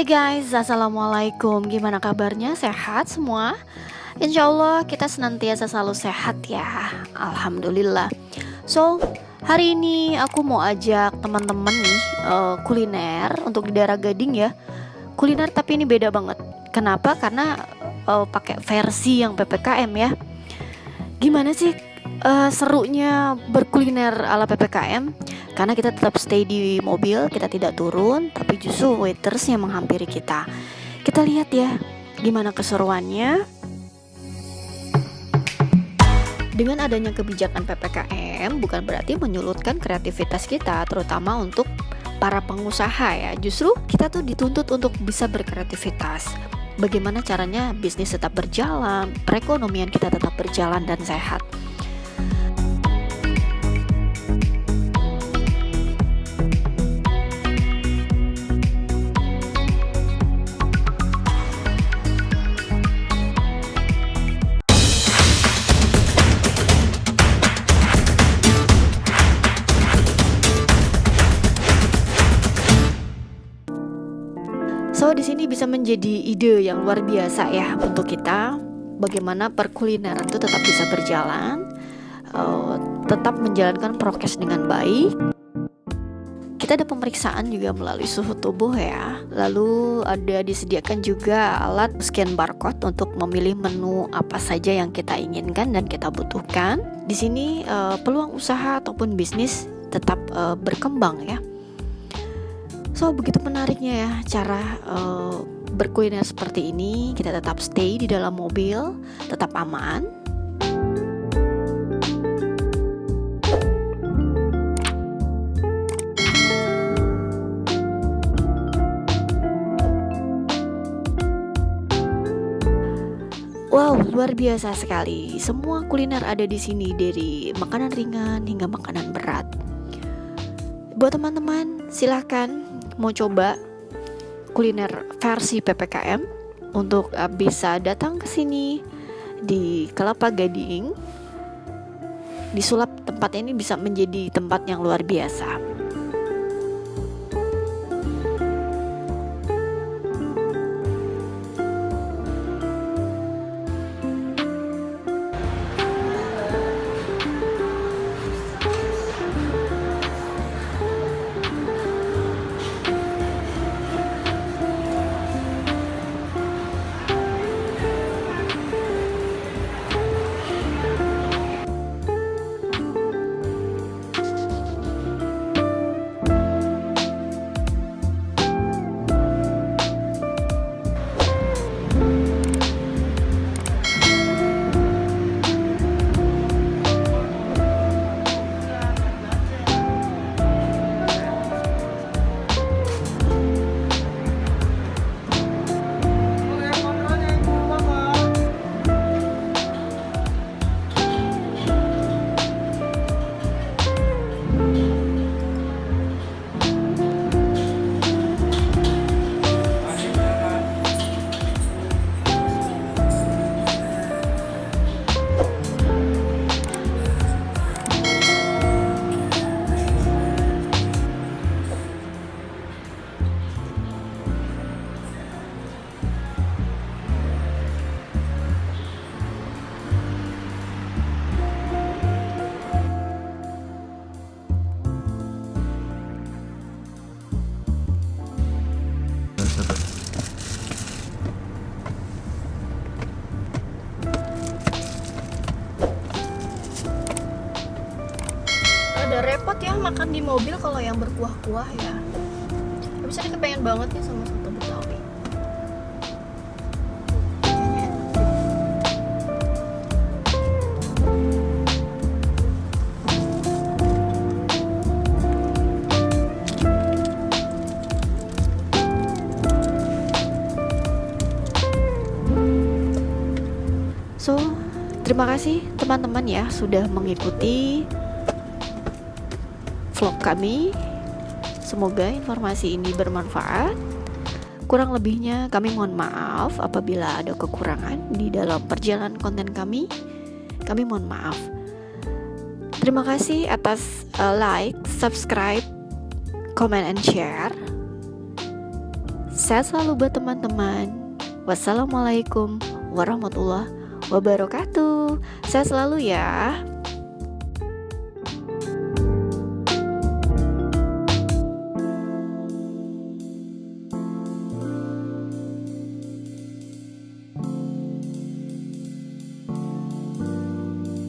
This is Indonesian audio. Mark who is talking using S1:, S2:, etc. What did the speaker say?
S1: Hai guys, Assalamualaikum Gimana kabarnya? Sehat semua? Insya Allah kita senantiasa selalu sehat ya Alhamdulillah So, hari ini aku mau ajak teman-teman nih uh, kuliner untuk di daerah Gading ya Kuliner tapi ini beda banget Kenapa? Karena uh, pakai versi yang PPKM ya Gimana sih uh, serunya berkuliner ala PPKM? Karena kita tetap stay di mobil kita tidak turun tapi justru waiters yang menghampiri kita. Kita lihat ya gimana keseruannya. Dengan adanya kebijakan PPKM bukan berarti menyulutkan kreativitas kita terutama untuk para pengusaha ya. Justru kita tuh dituntut untuk bisa berkreativitas. Bagaimana caranya bisnis tetap berjalan perekonomian kita tetap berjalan dan sehat So di sini bisa menjadi ide yang luar biasa ya untuk kita bagaimana perkulineran itu tetap bisa berjalan, uh, tetap menjalankan prokes dengan baik. Kita ada pemeriksaan juga melalui suhu tubuh ya. Lalu ada disediakan juga alat scan barcode untuk memilih menu apa saja yang kita inginkan dan kita butuhkan. Di sini uh, peluang usaha ataupun bisnis tetap uh, berkembang ya So begitu menariknya ya cara uh, berkuliner seperti ini. Kita tetap stay di dalam mobil, tetap aman. Wow, luar biasa sekali. Semua kuliner ada di sini dari makanan ringan hingga makanan berat. Buat teman-teman, silahkan mau coba kuliner versi PPKM untuk uh, bisa datang ke sini di Kelapa Gading disulap tempat ini bisa menjadi tempat yang luar biasa. Ada repot ya makan di mobil kalau yang berkuah-kuah ya. Tapi saya kepengen banget ya sama soto betawi. So, terima kasih teman-teman ya sudah mengikuti vlog kami. Semoga informasi ini bermanfaat. Kurang lebihnya kami mohon maaf apabila ada kekurangan di dalam perjalanan konten kami. Kami mohon maaf. Terima kasih atas uh, like, subscribe, comment and share. Sehat selalu buat teman-teman. Wassalamualaikum warahmatullahi wabarakatuh. Sehat selalu ya.